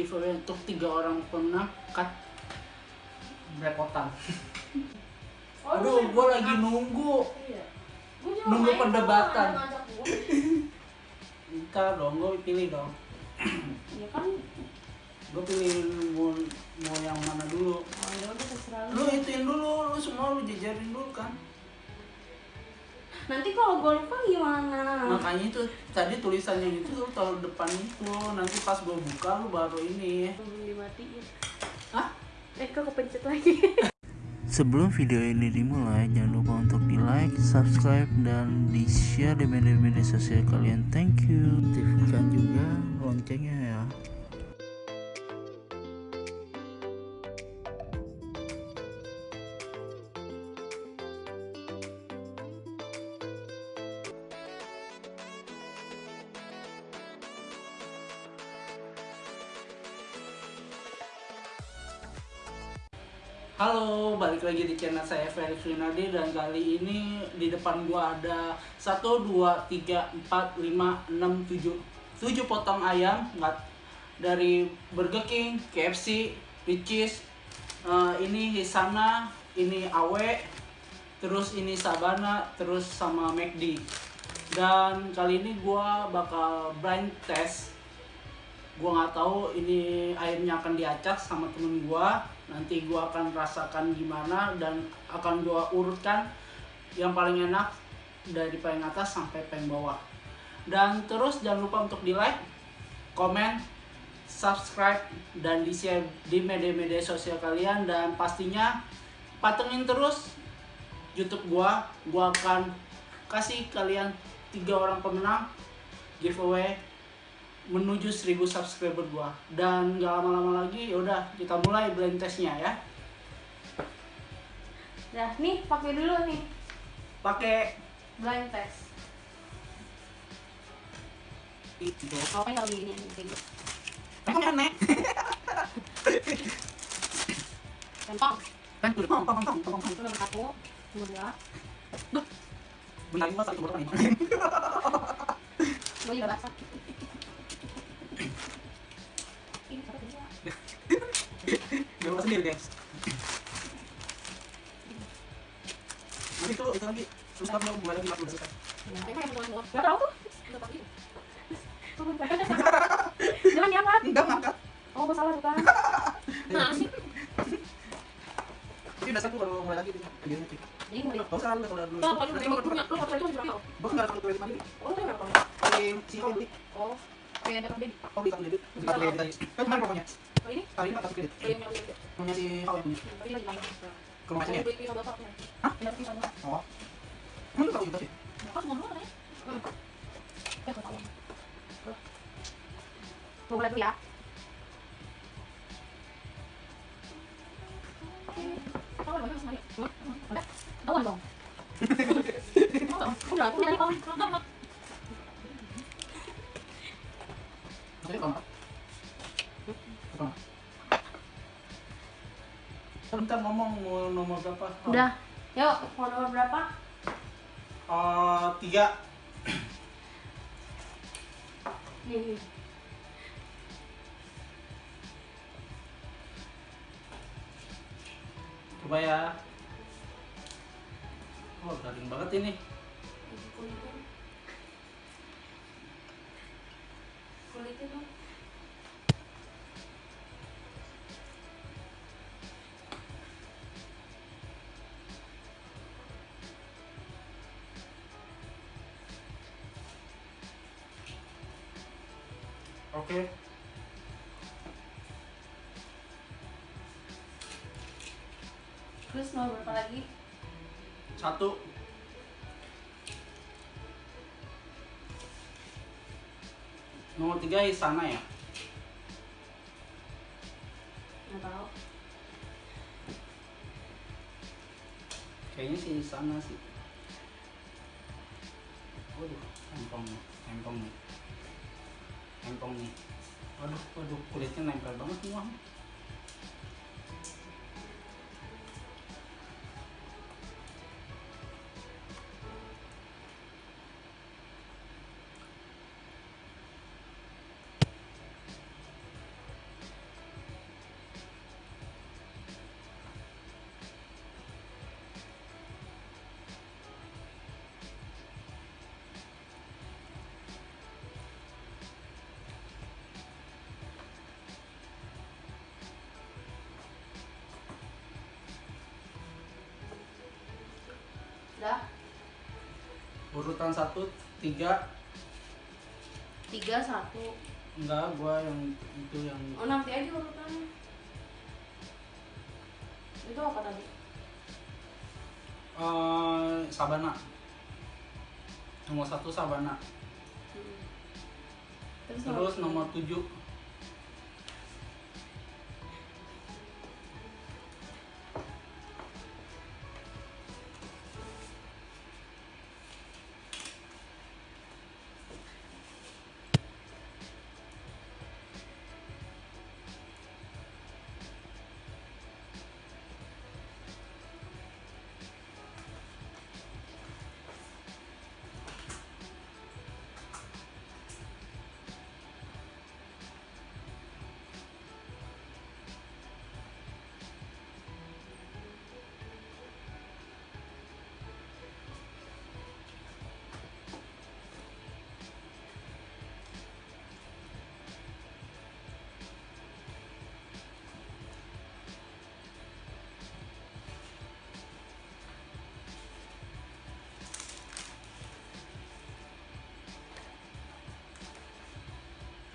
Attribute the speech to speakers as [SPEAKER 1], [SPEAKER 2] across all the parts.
[SPEAKER 1] giveaway untuk tiga orang cut belepotan
[SPEAKER 2] Oh,
[SPEAKER 1] aduh gue lagi nunggu
[SPEAKER 2] Iya.
[SPEAKER 1] Nunggu perdebatan. ntar dong gue pilih dong
[SPEAKER 2] Iya kan.
[SPEAKER 1] gue pilih mau, mau yang mana dulu
[SPEAKER 2] Oh, ya udah terserah
[SPEAKER 1] lu
[SPEAKER 2] lu.
[SPEAKER 1] ituin dulu lu semua lu jajarin dulu kan
[SPEAKER 2] Nanti kalau gua lupa gimana?
[SPEAKER 1] makanya itu tadi tulisannya itu lu taruh depan itu nanti pas gue buka lu baru ini
[SPEAKER 2] Belum dimatiin.
[SPEAKER 1] Hah?
[SPEAKER 2] Eh, kok kepencet lagi?
[SPEAKER 3] Sebelum video ini dimulai, jangan lupa untuk di like, subscribe, dan di share di media-media sosial kalian. Thank you. Aktifkan juga loncengnya ya.
[SPEAKER 1] Halo, balik lagi di channel saya Felix Rinaldi dan kali ini di depan gua ada 1 2 3 4 5 6 7 7 potong ayam nggak dari Burger King, KFC, Ricis, eh, ini Hisana, ini Awe, terus ini Sabana, terus sama McD. Dan kali ini gua bakal blind test. Gua nggak tahu ini airnya akan diacak sama temen gua nanti gua akan rasakan gimana dan akan gua urutkan yang paling enak dari paling atas sampai paling bawah. Dan terus jangan lupa untuk di like komen subscribe dan di share di media-media sosial kalian. Dan pastinya patengin terus YouTube gua. Gua akan kasih kalian tiga orang pemenang giveaway menuju 1000 subscriber gua. Dan gak lama-lama lagi yaudah kita mulai blind testnya ya.
[SPEAKER 2] Dah, nih pakai dulu nih.
[SPEAKER 1] Pakai.
[SPEAKER 2] Blind test.
[SPEAKER 1] itu
[SPEAKER 2] Kau kan lagi ini gitu.
[SPEAKER 1] emang aneh.
[SPEAKER 2] Centong.
[SPEAKER 1] kan tuh pom pom pom pom
[SPEAKER 2] Itu nomor satu, nomor dua.
[SPEAKER 1] bentar ini gua satu botol nih
[SPEAKER 2] Gua juga basah.
[SPEAKER 1] Gak usah sendiri guys nanti itu itu lagi kamu mau mulai lagi waktu udah selesai
[SPEAKER 2] Nah, ini yang nomor dua. Gak tahu tuh. Udah. Turun. Jangan diangkat.
[SPEAKER 1] enggak ngangkat
[SPEAKER 2] Oh, salah bukan. Nah,
[SPEAKER 1] tapi udah satu baru mulai lagi
[SPEAKER 2] Jadi mau
[SPEAKER 1] gak usah lu kalau dulu
[SPEAKER 2] Tuh, kalau udah punya, lu foto itu berapa?
[SPEAKER 1] bos nggak satu lagi lagi
[SPEAKER 2] Oh, itu berapa?
[SPEAKER 1] di si kau
[SPEAKER 2] Oh, kayak ada
[SPEAKER 1] kau beli satu kredit si satu kredit tadi kan kemarin pokoknya
[SPEAKER 2] Oh, ini?
[SPEAKER 1] kali ini satu kredit
[SPEAKER 2] Oh, ini yang punya.
[SPEAKER 1] si kau yang punya
[SPEAKER 2] Tapi lagi mana?
[SPEAKER 1] ke rumah saya. Hah? Oh emang lu tahu juga sih
[SPEAKER 2] Bapak semua dulu, ya? Hmm. Ya, mulai dulu ya. Hmm? Udah? Tahuan dong. Oh, Udah, aku jadi
[SPEAKER 1] Apa? Bentar ngomong mau nomor berapa?
[SPEAKER 2] Udah. Yuk, mau nomor berapa?
[SPEAKER 1] Eh, tiga.
[SPEAKER 2] Nih.
[SPEAKER 1] Coba ya. Oh, garing banget ini. Oke.
[SPEAKER 2] Terus nomor berapa lagi?
[SPEAKER 1] Satu. Nomor tiga Isana ya.
[SPEAKER 2] Nggak tahu.
[SPEAKER 1] Kayaknya sih Isana sih. Waduh, empong empong nih, empong nih. Waduh, waduh, kulitnya nempel banget semua. Urutan satu tiga.
[SPEAKER 2] Tiga satu.
[SPEAKER 1] Enggak gua yang itu yang
[SPEAKER 2] oh nanti aja urutannya. Itu apa tadi?
[SPEAKER 1] Eh, Sabana. Nomor satu Sabana.
[SPEAKER 2] Hmm. terus,
[SPEAKER 1] terus nomor tujuh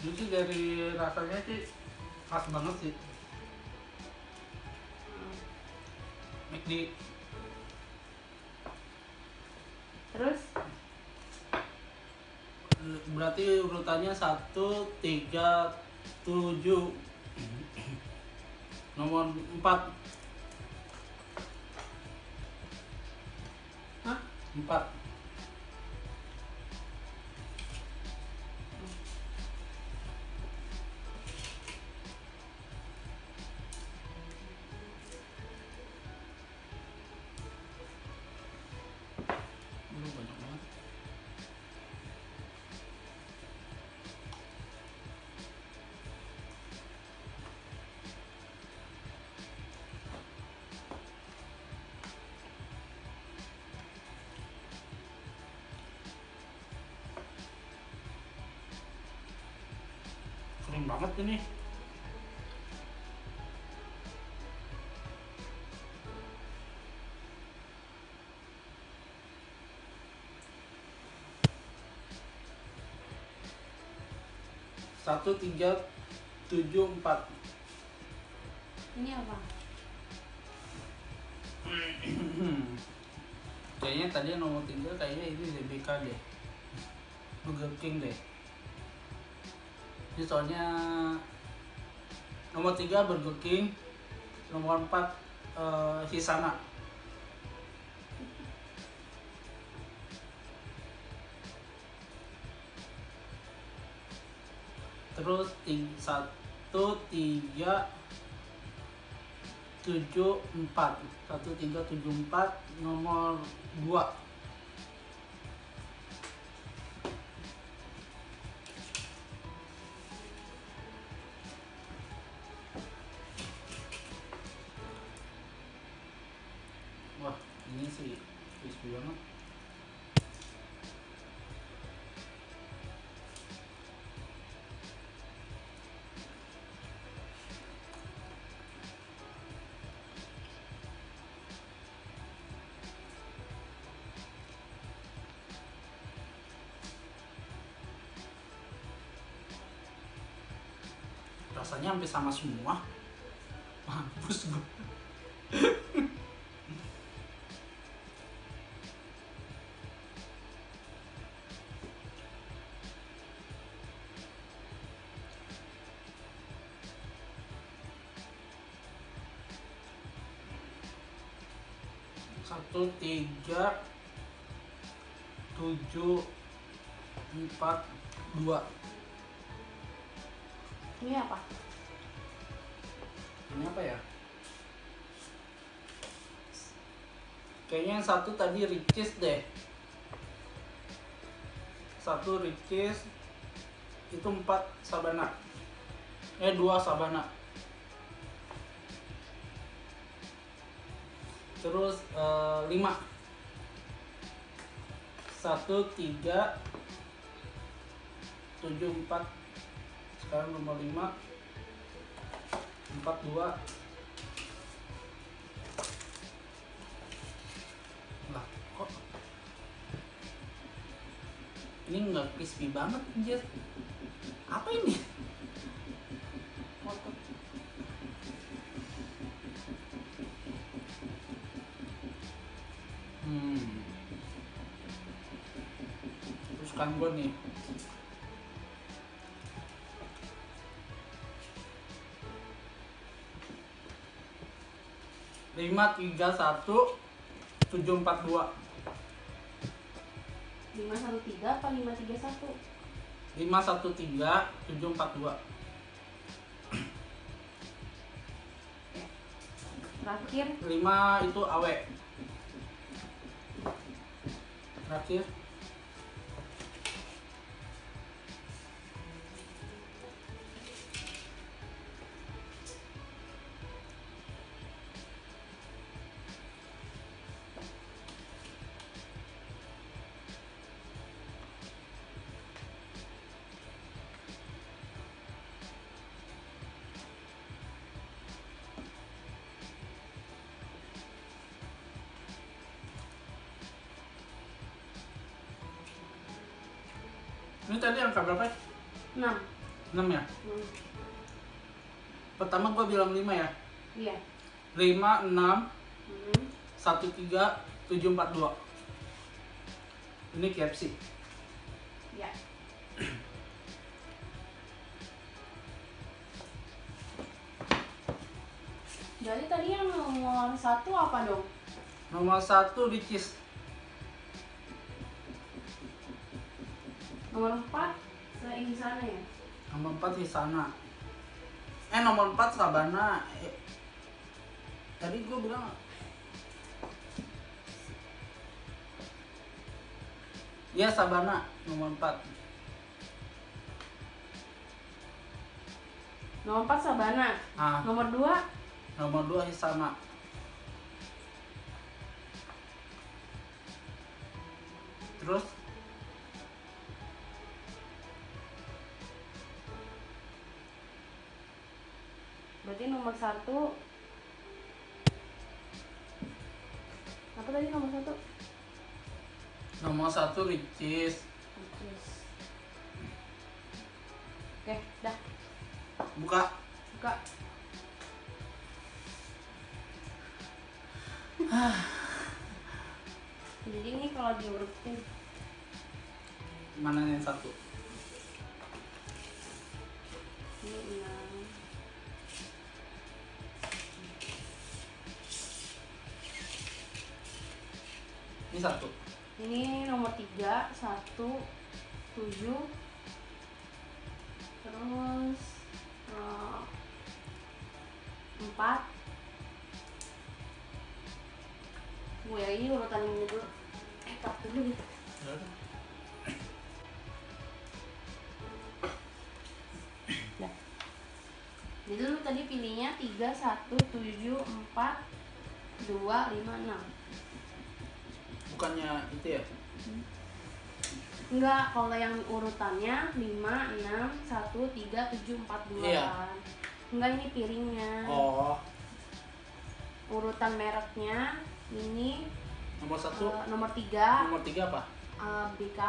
[SPEAKER 1] Jadi dari rasanya sih khas banget sih. McD
[SPEAKER 2] terus?
[SPEAKER 1] Berarti urutannya 1, 3, 7 nomor 4
[SPEAKER 2] Hah?
[SPEAKER 1] 4 Banget ini. Satu tiga tujuh empat.
[SPEAKER 2] ini apa
[SPEAKER 1] kayaknya tadi nomor tiga kayaknya ini DBK deh. Burger King deh. Ini soalnya nomor tiga Burger King, nomor empat eh, Hisana. Terus satu tiga tujuh empat satu tiga tujuh empat nomor dua ini sih crispy banget. Rasanya hampir sama semua. Mampus gue satu tiga tujuh empat dua.
[SPEAKER 2] Ini apa?
[SPEAKER 1] Ini apa ya? Kayaknya yang satu tadi Ricis deh. Satu Ricis itu empat Sabana. Eh dua Sabana terus eh, lima. Satu tiga tujuh empat. Sekarang nomor lima. Empat dua. Lah kok? Ini nggak crispy banget anjir. Apa ini kan gue nih. Lima tiga satu tujuh empat dua.
[SPEAKER 2] Lima satu tiga apa lima tiga satu?
[SPEAKER 1] Lima satu tiga tujuh empat dua.
[SPEAKER 2] Terakhir.
[SPEAKER 1] Lima itu awe terakhir ini tadi angka berapa?
[SPEAKER 2] Enam.
[SPEAKER 1] Enam ya?
[SPEAKER 2] Hmm,
[SPEAKER 1] pertama gua bilang lima ya?
[SPEAKER 2] Iya.
[SPEAKER 1] Lima enam
[SPEAKER 2] Hmm,
[SPEAKER 1] satu tiga tujuh empat dua. Ini KFC
[SPEAKER 2] iya. Jadi tadi yang nomor satu apa dong?
[SPEAKER 1] Nomor satu Ricis
[SPEAKER 2] nomor empat saya di sana ya?
[SPEAKER 1] Nomor empat Hisana eh nomor empat Sabana. Eh, tadi gua bilang ya Sabana. Nomor empat.
[SPEAKER 2] Nomor empat Sabana.
[SPEAKER 1] Ah.
[SPEAKER 2] Nomor dua?
[SPEAKER 1] Nomor dua Hisana terus
[SPEAKER 2] berarti nomor satu. Apa tadi nomor satu?
[SPEAKER 1] Nomor satu Ricis
[SPEAKER 2] Terus. oke dah.
[SPEAKER 1] Buka.
[SPEAKER 2] Buka. Jadi ini kalau diurutin
[SPEAKER 1] mana yang satu satu?
[SPEAKER 2] Ini nomor tiga satu tujuh. Terus eh, empat. Gue ini urutan ini dulu. Eh tak dulu gitu Dah. jadi lu tadi pilihnya tiga satu tujuh empat dua lima enam
[SPEAKER 1] bukannya itu ya?
[SPEAKER 2] Enggak, kalau yang urutannya 5, 6, 1, 3, 7, 4, 2
[SPEAKER 1] Iya.
[SPEAKER 2] Enggak, ini piringnya.
[SPEAKER 1] Oh.
[SPEAKER 2] Urutan mereknya ini
[SPEAKER 1] nomor satu?
[SPEAKER 2] eh, nomor 3
[SPEAKER 1] nomor tiga apa?
[SPEAKER 2] BK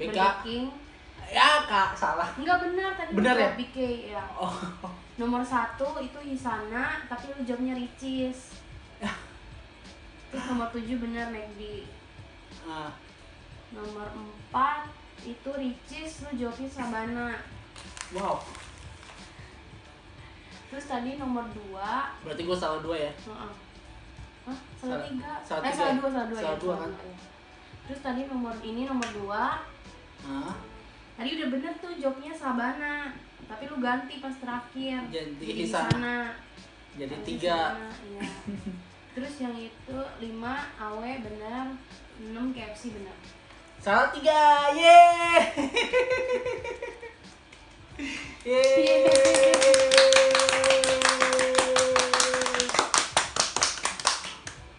[SPEAKER 1] BK.
[SPEAKER 2] Burger King
[SPEAKER 1] ya kak salah.
[SPEAKER 2] Enggak benar, tadi
[SPEAKER 1] Benar ya?
[SPEAKER 2] BK ya.
[SPEAKER 1] Oh.
[SPEAKER 2] Nomor 1 itu Hisana, tapi lu jawabnya Ricis. Terus nomor 7 benar McD
[SPEAKER 1] ah,
[SPEAKER 2] Nomor 4 itu Ricis, lu jawabnya Sabana
[SPEAKER 1] wow
[SPEAKER 2] Terus tadi nomor 2
[SPEAKER 1] berarti gue salah dua ya
[SPEAKER 2] Heeh. Hah? Salah
[SPEAKER 1] Salah-
[SPEAKER 2] tiga?
[SPEAKER 1] salah
[SPEAKER 2] eh,
[SPEAKER 1] tiga
[SPEAKER 2] salah
[SPEAKER 1] ya?
[SPEAKER 2] dua, salah dua
[SPEAKER 1] Salah
[SPEAKER 2] ya.
[SPEAKER 1] dua,
[SPEAKER 2] salah
[SPEAKER 1] kan?
[SPEAKER 2] dua, ya. Terus tadi nomor ini nomor dua.
[SPEAKER 1] ah,
[SPEAKER 2] Tadi udah bener tuh jawabnya Sabana. Tapi lu ganti pas terakhir.
[SPEAKER 1] Jadi
[SPEAKER 2] di
[SPEAKER 1] Hisana.
[SPEAKER 2] sana.
[SPEAKER 1] jadi
[SPEAKER 2] Tapi
[SPEAKER 1] tiga
[SPEAKER 2] Hisana, Iya. Terus yang itu 5 AW bener, 6 KFC bener.
[SPEAKER 1] salah tiga ye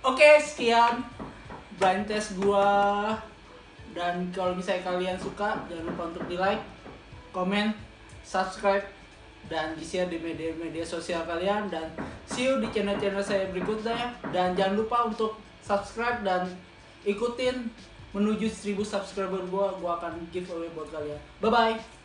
[SPEAKER 1] Oke, sekian blind test gua. Dan kalau misalnya kalian suka, jangan lupa untuk di like, komen, subscribe, dan di share di media-media sosial kalian. Dan see you di channel-channel saya berikutnya. Dan jangan lupa untuk subscribe dan ikutin menuju 1000 subscriber gua gua akan giveaway buat kalian bye bye